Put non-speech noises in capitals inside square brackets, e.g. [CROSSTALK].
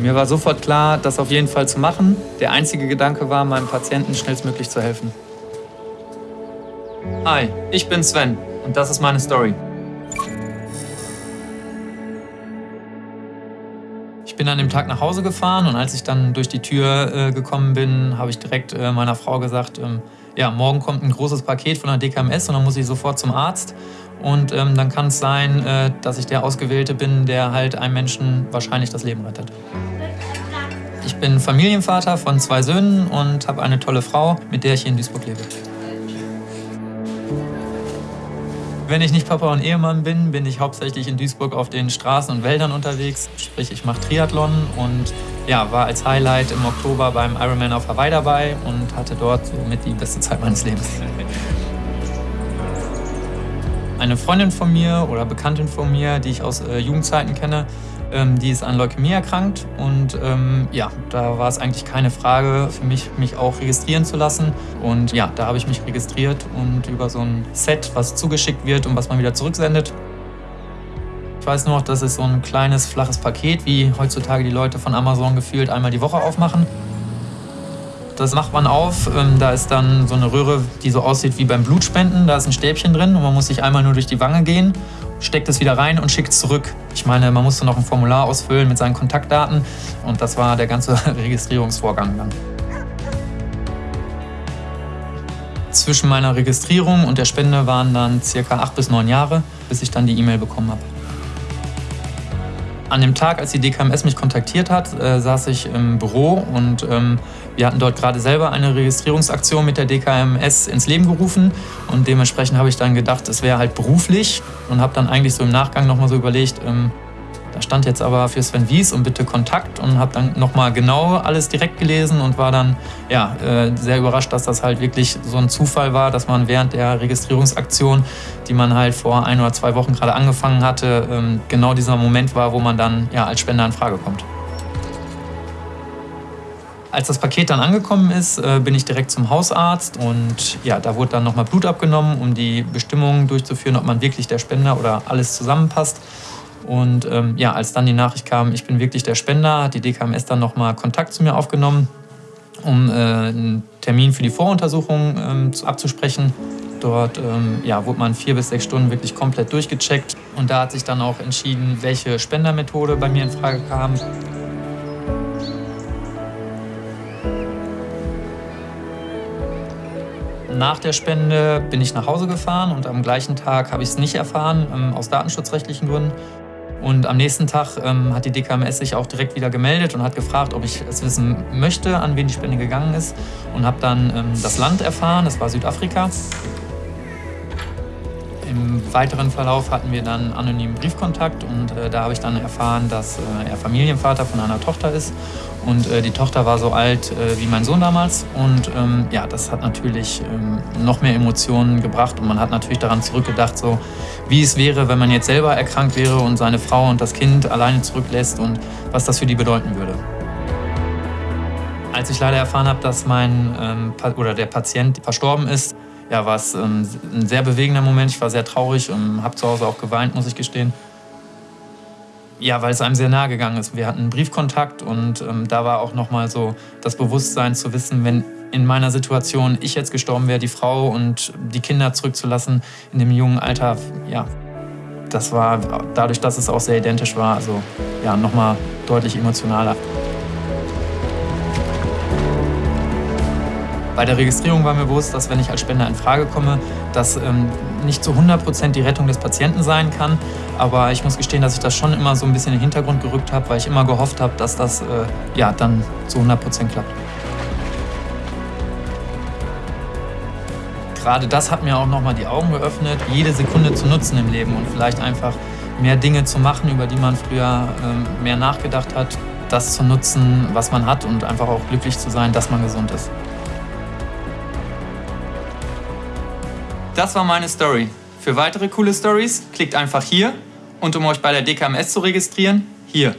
Mir war sofort klar, das auf jeden Fall zu machen. Der einzige Gedanke war, meinem Patienten schnellstmöglich zu helfen. Hi, ich bin Sven und das ist meine Story. Ich bin an dem Tag nach Hause gefahren und als ich dann durch die Tür äh, gekommen bin, habe ich direkt äh, meiner Frau gesagt, ähm, ja, morgen kommt ein großes Paket von der DKMS und dann muss ich sofort zum Arzt. Und ähm, dann kann es sein, äh, dass ich der Ausgewählte bin, der halt einem Menschen wahrscheinlich das Leben rettet. Ich bin Familienvater von zwei Söhnen und habe eine tolle Frau, mit der ich hier in Duisburg lebe. Wenn ich nicht Papa und Ehemann bin, bin ich hauptsächlich in Duisburg auf den Straßen und Wäldern unterwegs. Sprich, ich mache Triathlon und ja, war als Highlight im Oktober beim Ironman auf Hawaii dabei und hatte dort somit die beste Zeit meines Lebens. Eine Freundin von mir oder Bekanntin von mir, die ich aus äh, Jugendzeiten kenne, ähm, die ist an Leukämie erkrankt und ähm, ja, da war es eigentlich keine Frage für mich, mich auch registrieren zu lassen. Und ja, da habe ich mich registriert und über so ein Set, was zugeschickt wird und was man wieder zurücksendet. Ich weiß nur noch, das ist so ein kleines, flaches Paket, wie heutzutage die Leute von Amazon gefühlt einmal die Woche aufmachen. Das macht man auf. Ähm, da ist dann so eine Röhre, die so aussieht wie beim Blutspenden. Da ist ein Stäbchen drin und man muss sich einmal nur durch die Wange gehen steckt es wieder rein und schickt es zurück. Ich meine, man musste noch ein Formular ausfüllen mit seinen Kontaktdaten und das war der ganze [LAUGHS] Registrierungsvorgang dann. Zwischen meiner Registrierung und der Spende waren dann circa acht bis neun Jahre, bis ich dann die E-Mail bekommen habe. An dem Tag, als die DKMS mich kontaktiert hat, äh, saß ich im Büro und ähm, wir hatten dort gerade selber eine Registrierungsaktion mit der DKMS ins Leben gerufen. Und dementsprechend habe ich dann gedacht, es wäre halt beruflich und habe dann eigentlich so im Nachgang nochmal so überlegt, ähm, da stand jetzt aber für Sven Wies und bitte Kontakt und habe dann nochmal genau alles direkt gelesen und war dann ja, äh, sehr überrascht, dass das halt wirklich so ein Zufall war, dass man während der Registrierungsaktion, die man halt vor ein oder zwei Wochen gerade angefangen hatte, ähm, genau dieser Moment war, wo man dann ja, als Spender in Frage kommt. Als das Paket dann angekommen ist, äh, bin ich direkt zum Hausarzt und ja, da wurde dann nochmal Blut abgenommen, um die Bestimmungen durchzuführen, ob man wirklich der Spender oder alles zusammenpasst. Und ähm, ja, als dann die Nachricht kam, ich bin wirklich der Spender, hat die DKMS dann nochmal Kontakt zu mir aufgenommen, um äh, einen Termin für die Voruntersuchung ähm, abzusprechen. Dort ähm, ja, wurde man vier bis sechs Stunden wirklich komplett durchgecheckt. Und da hat sich dann auch entschieden, welche Spendermethode bei mir in Frage kam. Nach der Spende bin ich nach Hause gefahren und am gleichen Tag habe ich es nicht erfahren, ähm, aus datenschutzrechtlichen Gründen. Und am nächsten Tag ähm, hat die DKMS sich auch direkt wieder gemeldet und hat gefragt, ob ich es wissen möchte, an wen die Spende gegangen ist. Und habe dann ähm, das Land erfahren, das war Südafrika. Im weiteren Verlauf hatten wir dann anonymen Briefkontakt und äh, da habe ich dann erfahren, dass äh, er Familienvater von einer Tochter ist. Und äh, die Tochter war so alt äh, wie mein Sohn damals. Und ähm, ja, das hat natürlich ähm, noch mehr Emotionen gebracht. Und man hat natürlich daran zurückgedacht, so wie es wäre, wenn man jetzt selber erkrankt wäre und seine Frau und das Kind alleine zurücklässt und was das für die bedeuten würde. Als ich leider erfahren habe, dass mein ähm, oder der Patient verstorben ist, ja, war es ähm, ein sehr bewegender Moment. Ich war sehr traurig und habe zu Hause auch geweint, muss ich gestehen. Ja, weil es einem sehr nahe gegangen ist. Wir hatten einen Briefkontakt und ähm, da war auch nochmal so das Bewusstsein zu wissen, wenn in meiner Situation ich jetzt gestorben wäre, die Frau und die Kinder zurückzulassen in dem jungen Alter, ja, das war dadurch, dass es auch sehr identisch war, also ja, nochmal deutlich emotionaler. Bei der Registrierung war mir bewusst, dass wenn ich als Spender in Frage komme, das ähm, nicht zu 100% die Rettung des Patienten sein kann. Aber ich muss gestehen, dass ich das schon immer so ein bisschen in den Hintergrund gerückt habe, weil ich immer gehofft habe, dass das äh, ja, dann zu 100% klappt. Gerade das hat mir auch nochmal die Augen geöffnet, jede Sekunde zu nutzen im Leben und vielleicht einfach mehr Dinge zu machen, über die man früher ähm, mehr nachgedacht hat, das zu nutzen, was man hat und einfach auch glücklich zu sein, dass man gesund ist. Das war meine Story. Für weitere coole Stories klickt einfach hier und um euch bei der DKMS zu registrieren, hier.